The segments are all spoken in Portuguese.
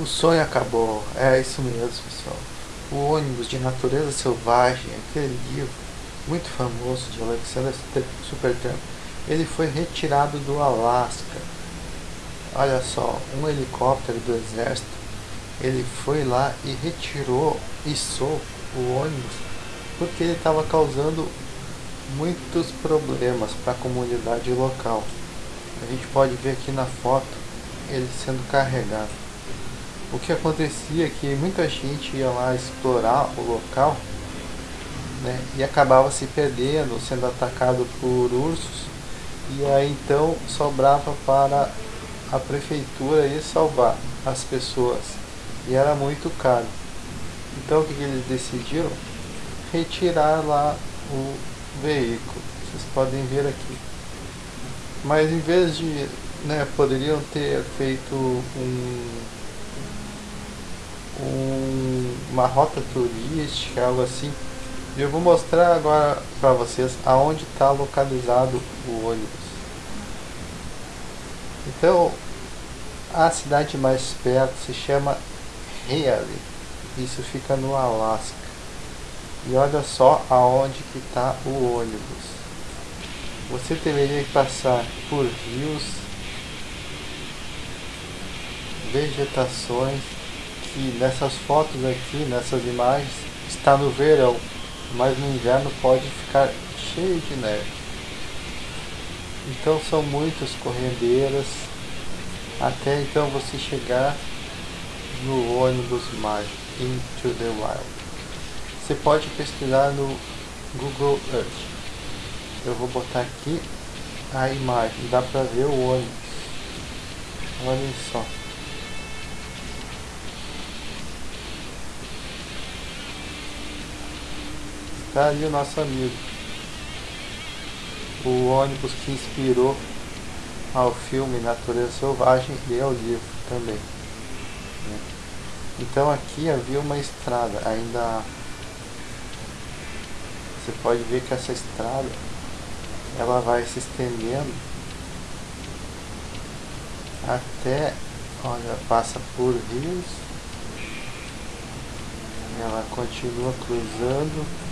O sonho acabou, é isso mesmo, pessoal. O ônibus de natureza selvagem, aquele livro muito famoso de Alexander Supertramp, ele foi retirado do Alasca. Olha só, um helicóptero do exército, ele foi lá e retirou, içou o ônibus, porque ele estava causando muitos problemas para a comunidade local. A gente pode ver aqui na foto ele sendo carregado o que acontecia é que muita gente ia lá explorar o local né, e acabava se perdendo, sendo atacado por ursos, e aí então sobrava para a prefeitura ir salvar as pessoas, e era muito caro. Então o que eles decidiram? Retirar lá o veículo, vocês podem ver aqui. Mas em vez de, né, poderiam ter feito um um, uma rota turística, algo assim. E eu vou mostrar agora para vocês aonde está localizado o ônibus. Então, a cidade mais perto se chama Healy. Isso fica no Alasca. E olha só aonde que está o ônibus. Você deveria passar por rios, vegetações que nessas fotos aqui, nessas imagens, está no verão, mas no inverno pode ficar cheio de neve. Então são muitas corredeiras até então você chegar no ônibus mágico Into the Wild. Você pode pesquisar no Google Earth. Eu vou botar aqui a imagem, dá para ver o ônibus. Olhem só. Tá ali o nosso amigo. O ônibus que inspirou ao filme Natureza Selvagem e ao livro também. Né? Então aqui havia uma estrada, ainda você pode ver que essa estrada ela vai se estendendo até, olha, passa por rios, ela continua cruzando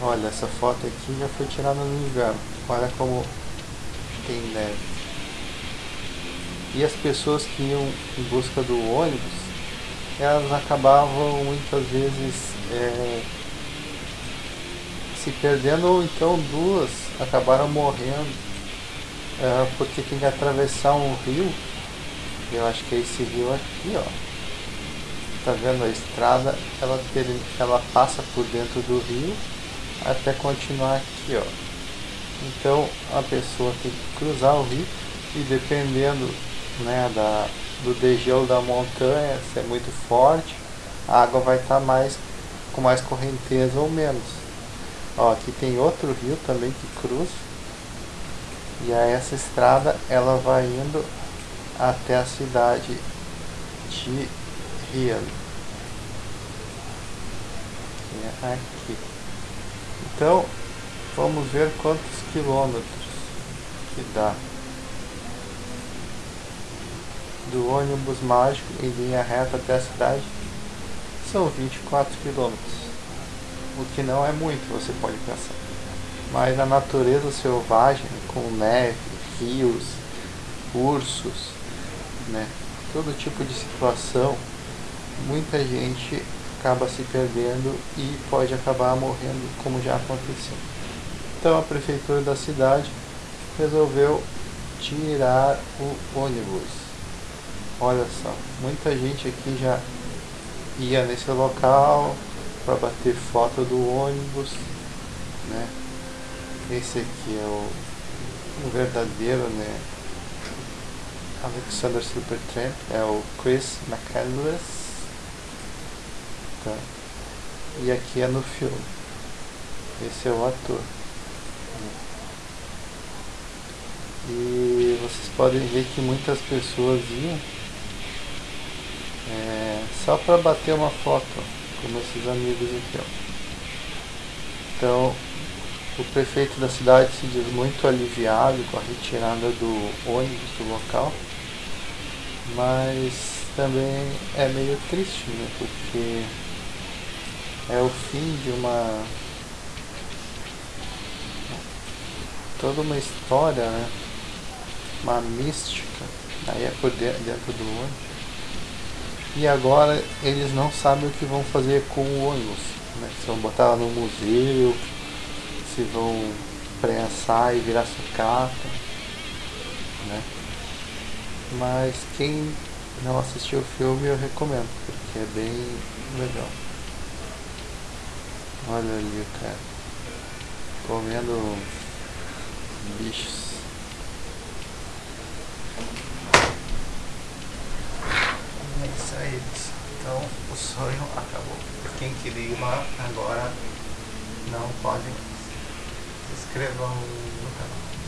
Olha, essa foto aqui já foi tirada no inverno. Olha como tem neve. E as pessoas que iam em busca do ônibus, elas acabavam muitas vezes é, se perdendo ou então duas acabaram morrendo é, porque tem que atravessar um rio. Eu acho que é esse rio aqui, ó. Tá vendo a estrada? Ela, ela passa por dentro do rio até continuar aqui, ó. Então a pessoa tem que cruzar o rio e dependendo né, da, do degelo da montanha, se é muito forte, a água vai estar tá mais com mais correnteza ou menos. Ó, aqui tem outro rio também que cruza. E aí essa estrada ela vai indo até a cidade de Rio. É aqui. Então, vamos ver quantos quilômetros que dá do ônibus mágico em linha reta até a cidade. São 24 quilômetros, o que não é muito, você pode pensar. Mas a natureza selvagem, com neve, rios, ursos, né, todo tipo de situação, muita gente acaba se perdendo e pode acabar morrendo, como já aconteceu. Então a prefeitura da cidade resolveu tirar o ônibus. Olha só, muita gente aqui já ia nesse local para bater foto do ônibus, né? Esse aqui é o, o verdadeiro, né? Alexander Supertramp, é o Chris McCandless Tá? E aqui é no filme. Esse é o ator. E vocês podem ver que muitas pessoas iam é, só para bater uma foto, como esses amigos aqui. Ó. Então, o prefeito da cidade se diz muito aliviado com a retirada do ônibus do local, Mas também é meio triste, né? Porque é o fim de uma. toda uma história, né? Uma mística. Aí é por dentro, dentro do ônibus. E agora eles não sabem o que vão fazer com o ônibus. Né? Se vão botar no museu, se vão prensar e virar sucata. Né? Mas quem não assistiu o filme eu recomendo, porque é bem legal. Olha ali, cara. Comendo bichos. É isso aí, então o sonho acabou. Quem queria ir lá agora não pode. Se inscrevam no canal.